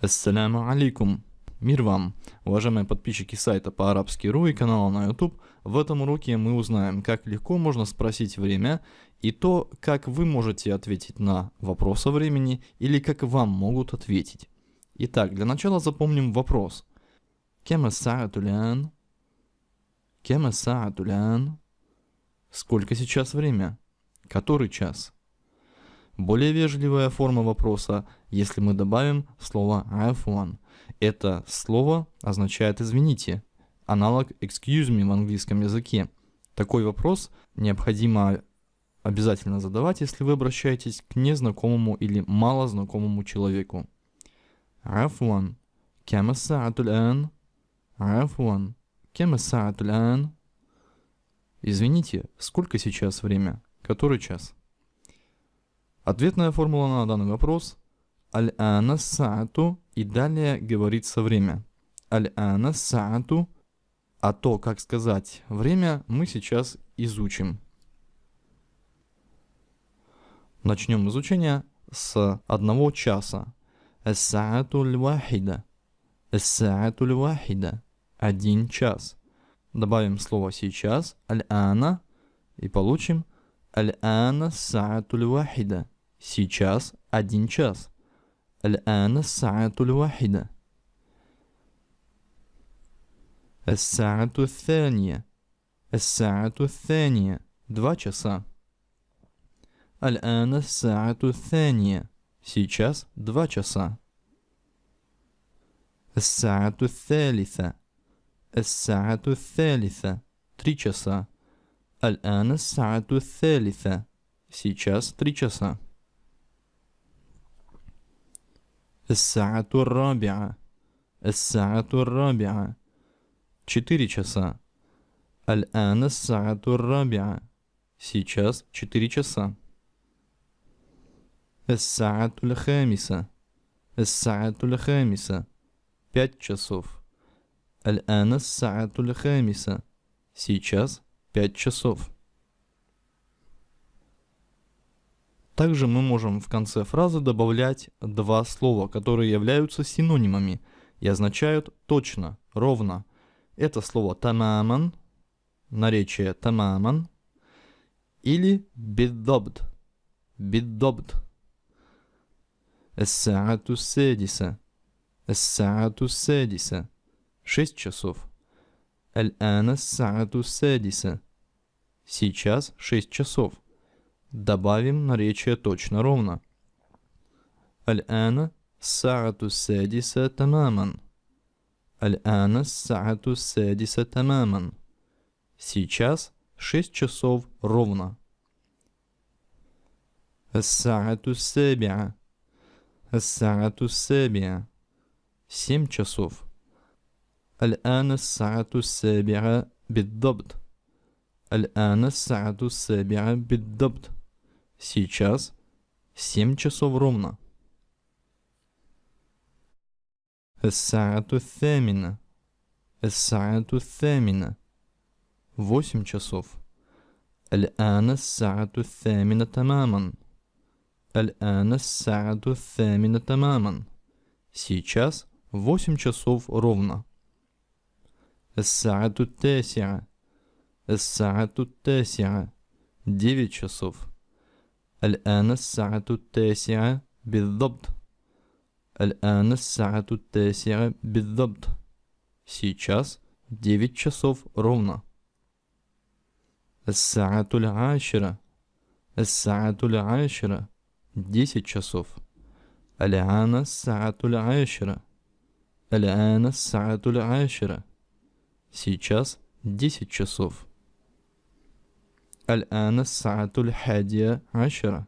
Ассаляму алейкум. Мир вам, уважаемые подписчики сайта по-арабски.ру и канала на YouTube. В этом уроке мы узнаем, как легко можно спросить время и то, как вы можете ответить на вопрос о времени или как вам могут ответить. Итак, для начала запомним вопрос. Кема саатулян? Кема саатулян? Сколько сейчас время? Который час? Более вежливая форма вопроса, если мы добавим слово афуан. Это слово означает «извините», аналог excuse me в английском языке. Такой вопрос необходимо обязательно задавать, если вы обращаетесь к незнакомому или малознакомому человеку. Афуан, кема саатуль ан? Афуан, кема саатуль ан? Извините, сколько сейчас время? Который час? Ответная формула на данный вопрос Аль-ана саату и далее говорится время. Аль-ана саату, а то, как сказать время, мы сейчас изучим. Начнем изучение с одного часа. Эс-саату ль-вахида. Эс-саату ль-вахида. Один час. Добавим слово сейчас, аль-ана, и получим аль-ана саату ль-вахида. Сейчас один час. الآن الساعة الواحدة. الساعة الثانية. الساعة الثانية. Два часа. الآن الساعة الثانية. Сейчас два часа. الساعة الثالثة. الساعة الثالثة. Три часа. الآن الساعة الثالثة. Сейчас три часа. الساعة الرابعة الساعة الرابعة четыре часа الآن الساعة الرابعة сейчас четыре часа الساعة الخامسة الساعة الخامسة пять часов الآن الساعة الخامسة сейчас пять часов Также мы можем в конце фразы добавлять два слова, которые являются синонимами и означают точно, ровно. Это слово тамаман, наречие тамаман, или биддобд, биддобд. Эссаату седиса, эссаату седиса. Шесть часов. Аль-ана саату седиса. Сейчас шесть часов. Добавим наречие точно ровно. Аль-ана саату седиса тамаман. Аль-ана саату седиса тамаман. Сейчас 6 часов ровно. Ас-саату сабиа. Ас-саату сабиа. 7 часов. Аль-ана саату сабиа بالضبط. الآن الساعة السابعة بالضبط. Сейчас 7 часов ровно. الساعة الثامنة. الساعة الثامنة. 8 часов. الآن الساعة الثامنة تماما. الآن الساعة الثامنة تماما. Сейчас 8 часов ровно. الساعة التاسعة. الساعة التاسعة. 9 часов. الآن الساعة التاسعة بالضبط. الآن الساعة التاسعة بالضبط. Сейчас 9 часов ровно. الساعة العاشرة. الساعة العاشرة. 10 часов. الآن الساعة العاشرة. الآن الساعة العاشرة. Сейчас 10 часов. الآن الساعة الحادية عشرة.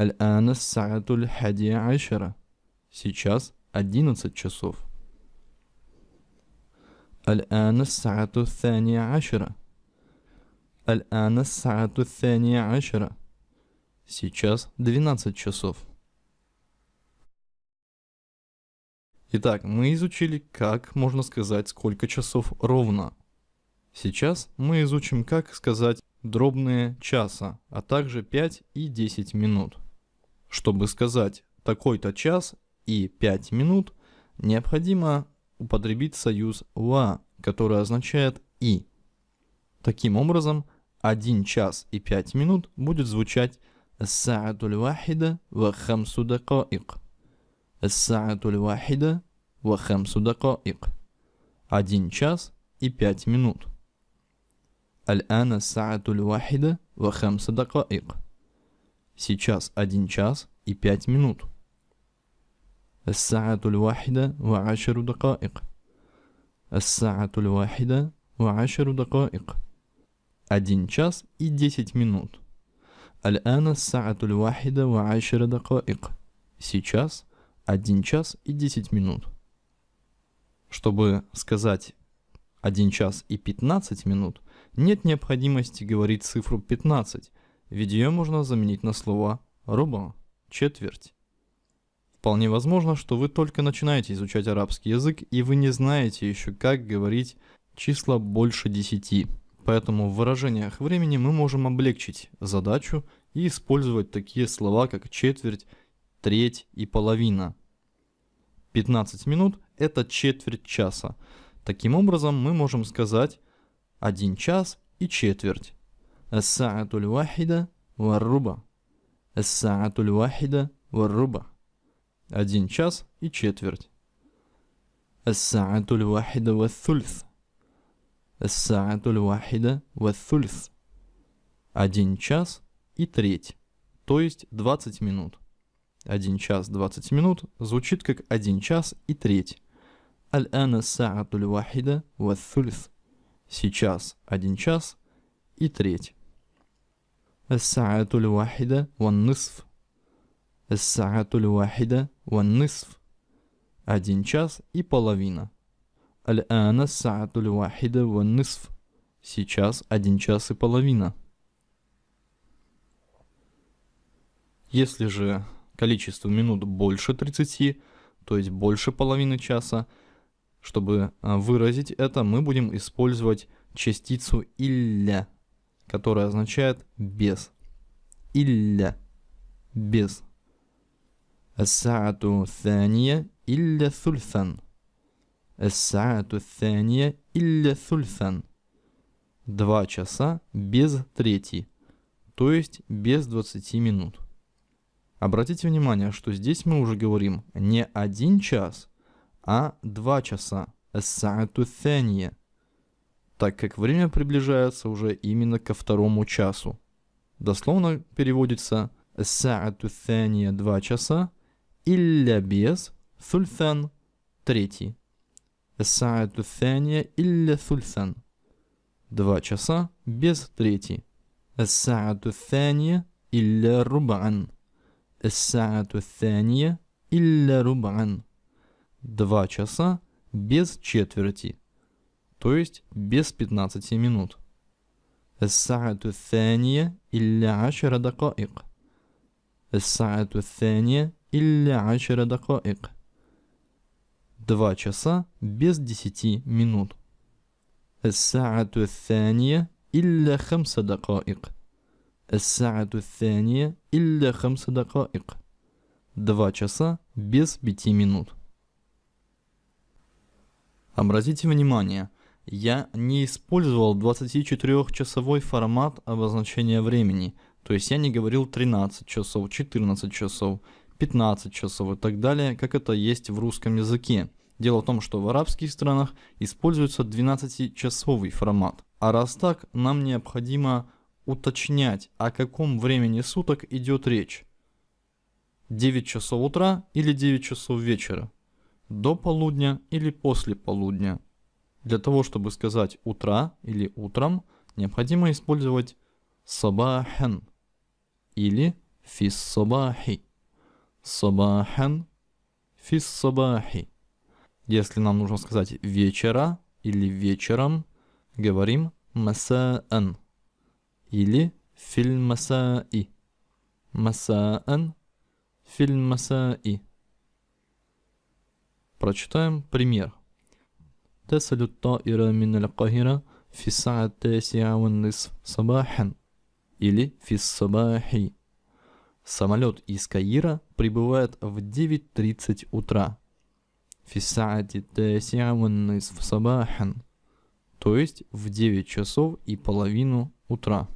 الآن الساعة الحادية عشرة. Сейчас 11 часов. الآن الساعة الثانية عشرة. الآن الساعة الثانية عشرة. Сейчас 12 часов. Итак, мы изучили, как можно сказать, сколько часов ровно. Сейчас мы изучим, как сказать дробные часа, а также 5 и 10 минут. Чтобы сказать такой-то час и 5 минут, необходимо употребить союз «ва», который означает «и». Таким образом, 1 час и 5 минут будет звучать «саатуль вахида ва хамсу дакаик». الساعة الواحدة وخمس دقائق 1 час и 5 минут الآن الساعة الواحدة وخمس دقائق Сейчас 1 час и 5 минут الساعة الواحدة وعشر دقائق الساعة الواحدة وعشر دقائق один час и 10 минут. الآن الساعة الواحدة وعشر دقائق. Сейчас 1 час и 10 минут. Чтобы сказать 1 час и 15 минут, нет необходимости говорить цифру 15, ведь ее можно заменить на слово «руба» – четверть. Вполне возможно, что вы только начинаете изучать арабский язык, и вы не знаете еще, как говорить числа больше 10. Поэтому в выражениях времени мы можем облегчить задачу и использовать такие слова, как четверть, треть и половина. 15 минут – это четверть часа. Таким образом, мы можем сказать 1 час и четверть. الساعة الواحدة والربع الساعة الواحدة والربع один час и четверть. الساعة الواحدة والثلث الساعة الواحدة والثلث. Один час и треть, то есть 20 минут. 1 час 20 минут звучит как 1 час и треть. Аль-ана саатуль вахида вассульс. Сейчас 1 час и треть. Ас-саатуль вахида ваннысф. Ас-саатуль вахида ваннысф. 1 час и половина. Аль-ана саатуль вахида ваннысф. Сейчас 1 час и половина. Если же количество минут больше 30, то есть больше половины часа, чтобы а, выразить это, мы будем использовать частицу «илля», которая означает «без». «Илля» – «без». الساعة الثانية إلا ثلثاً الساعة الثانية إلا ثلثا. Два часа без трети, то есть без 20 минут. Обратите внимание, что здесь мы уже говорим не один час, а два часа. Так как время приближается уже именно ко второму часу. Дословно переводится «саату thания» – два часа, «илля без» – «сульсан» – третий. «Саату thания» – «илля сульсан» – два часа без третий. «Саату thания» – «илля рубан» – الساعة الثانية إلا ربعا. Два часа без четверти. То есть без 15 минут. الساعة الثانية إلا عشر دقائق. الساعة الثانية إلا عشر دقائق. Два часа без десяти минут. الساعة الثانية إلا خمس دقائق. الساعة الثانية إلا خمس دقائق. Два часа без пяти минут. Обратите внимание, я не использовал 24-часовой формат обозначения времени, то есть я не говорил 13 часов, 14 часов, 15 часов и так далее, как это есть в русском языке. Дело в том, что в арабских странах используется 12-часовый формат. А раз так, нам необходимо уточнять, о каком времени суток идет речь. 9 часов утра или 9 часов вечера. До полудня или после полудня. Для того, чтобы сказать утра или утром, необходимо использовать сабахен или фис сабахи. Сабахан фис сабахи. Если нам нужно сказать вечера или вечером, говорим масаан или филь масаи. Масаан филь масаи. Прочитаем пример. تصل الطائرة من القاهرة في الساعة التاسعة والنصف صباحا или في الصباح Самолет из Каира прибывает в 9.30 утра. Фисаати в сабахан. То есть в 9 часов и половину утра.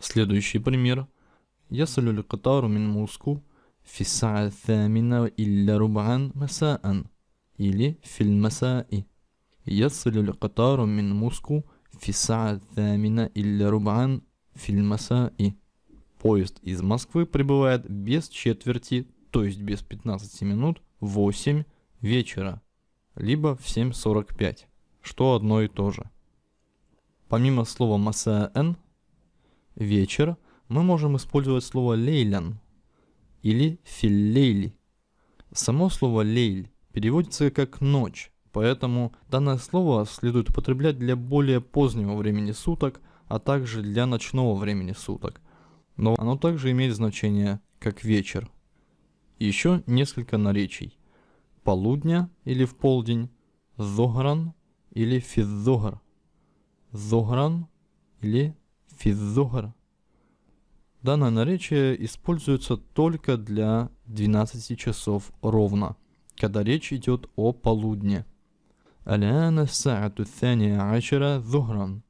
Следующий пример. يصل القطار من موسكو في الساعة الثامنة إلا ربعا مساء или في المساء يصل القطار من موسكو في الساعة الثامنة إلا ربعا في المساء Поезд из Москвы прибывает без четверти, то есть без 15 минут, в 8 вечера, либо в 7.45, что одно и то же. Помимо слова «масаэн» – «вечер», мы можем использовать слово «лейлян» или «филлейли». Само слово «лейль» переводится как «ночь», поэтому данное слово следует употреблять для более позднего времени суток, а также для ночного времени суток – но оно также имеет значение как вечер. Еще несколько наречий. Полудня или в полдень, зогран или физзогр. Зогран или физзогр. Данное наречие используется только для 12 часов ровно, когда речь идет о полудне. الآن الساعة الثانية عشرة ظهرا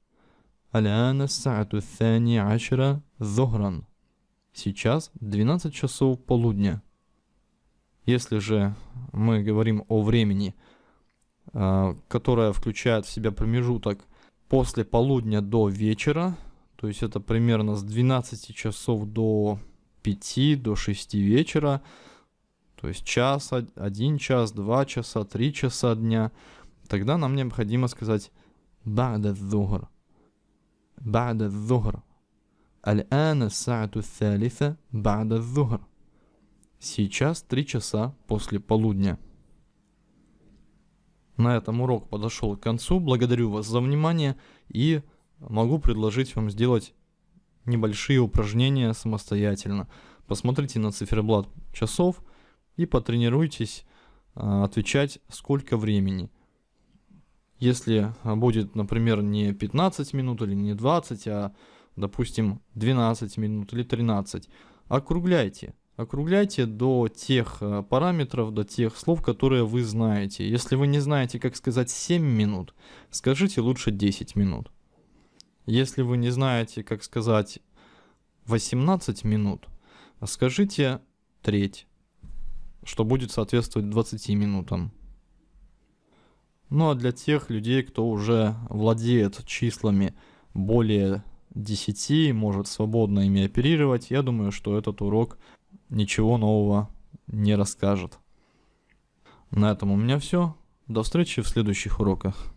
الآن الساعة الثانية عشرة ظهرا. Сейчас 12 часов полудня. Если же мы говорим о времени, а, которое включает в себя промежуток после полудня до вечера, то есть это примерно с 12 часов до 5, до 6 вечера. То есть час, один час, два часа, три часа дня. Тогда нам необходимо сказать «Бада зухр». «Бада зухр». «Аль-ана саату салиса бада зухр». Сейчас три часа после полудня. На этом урок подошел к концу. Благодарю вас за внимание и могу предложить вам сделать небольшие упражнения самостоятельно. Посмотрите на циферблат часов и потренируйтесь а, отвечать сколько времени – если а, будет, например, не 15 минут или не 20, а, допустим, 12 минут или 13, округляйте. Округляйте до тех а, параметров, до тех слов, которые вы знаете. Если вы не знаете, как сказать 7 минут, скажите лучше 10 минут. Если вы не знаете, как сказать 18 минут, скажите треть, что будет соответствовать 20 минутам. Ну а для тех людей, кто уже владеет числами более 10, может свободно ими оперировать, я думаю, что этот урок ничего нового не расскажет. На этом у меня все. До встречи в следующих уроках.